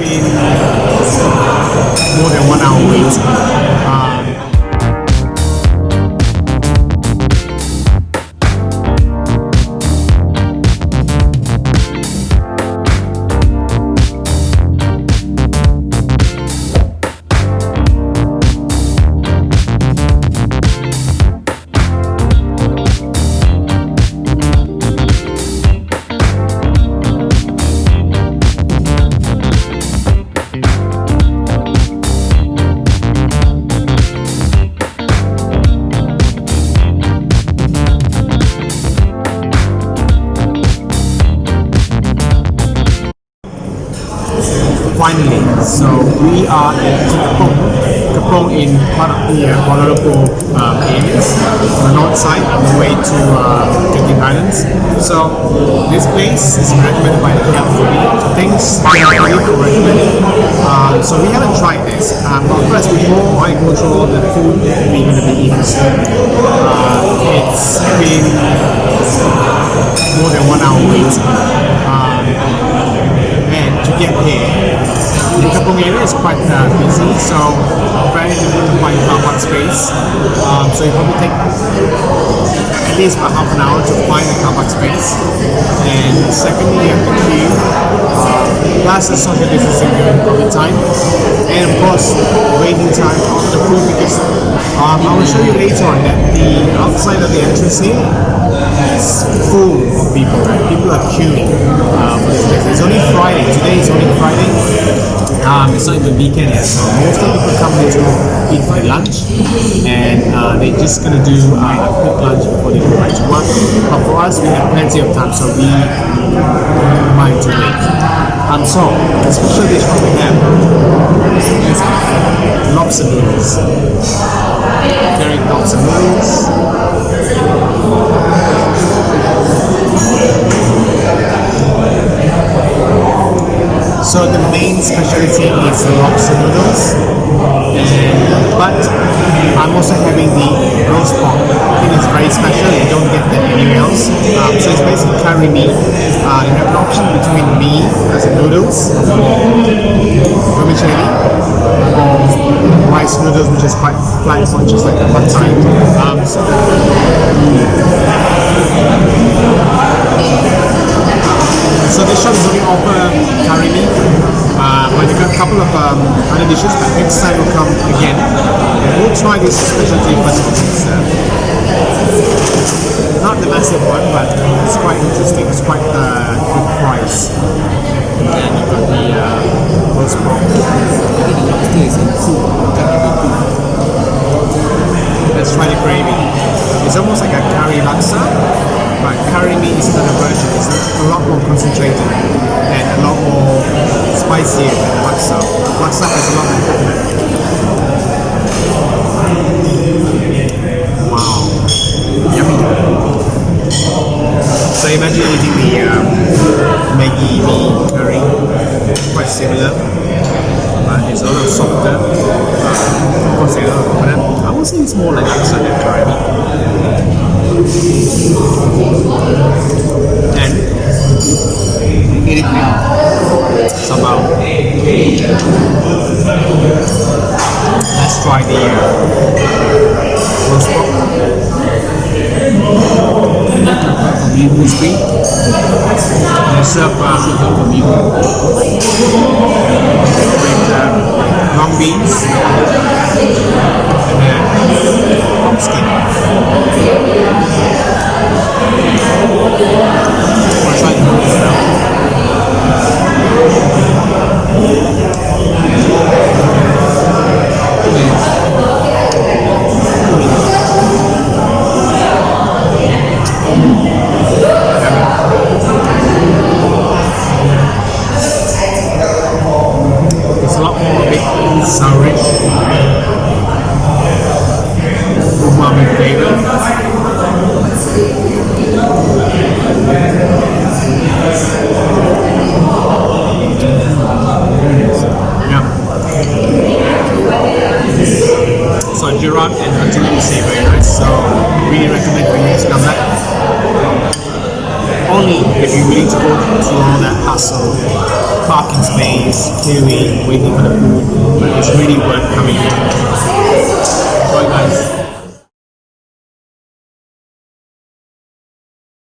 been more than one hour wait. We are at Kepong. Kepong in part of the uh, Kuala Lumpur um, areas, on the north side, on the way to uh, Islands. So this place is recommended by the Foodie. So things that I really recommend. Um, so we haven't tried this. Um, but first, before I go through all the food that we're going to be eating uh, so very difficult to find car park space. Um, so it probably take at least about half an hour to find a car park space. And secondly, you have to queue. Uh, plus the social distancing during COVID time. And of course, waiting time on the food because um, I will show you later on that the outside of the entrance here is full of people. Right? People are queuing place. It's only Friday. Today is only Friday. Um, it's not even weekend yet, so most of the people come here to eat for lunch, and uh, they're just gonna do uh, a quick lunch before they go back to work. But for us, we have plenty of time, so we mind to wait. Um, so the special dish what we have is lobster noodles, carrot lobster noodles. Specialty is lobster noodles, and but I'm also having the roast pork. I think it's very special. You don't get that anywhere else. Um, so it's basically curry mee. Uh, you have an option between mee as in noodles, vermicelli, or rice noodles, which is quite flat, it's just like a pad thai. Um, so so this shop is only offer curry mee, uh, but they got a couple of um, other dishes. But next time we'll come again. And we'll try this specialty because it's uh, not the massive one, but it's quite interesting. It's quite uh, good price. And you've got the uh, roast pork. Let's try the gravy. It's almost like a curry laksa, but curry mee is another version. It's a, a lot more concentrated and a lot more spicier has a lot more coconut. Wow, yummy. So imagine eating the um, Maggi mee curry, quite similar, but it's a little softer. Of course, a lot of. I would say it's more like laksa than curry. And eat it with sambal. Let's try the uh, roast pork. Beef crispy. And serve uh, with uh, long beans and then pumpkin. Wanna try the noodles bit. Umami flavor. Yeah. So Gerard and Anthony say very nice. So really recommend for you if you need to go through all that hassle, parking space, queuing, waiting for the food, it's really worth coming here. Bye guys.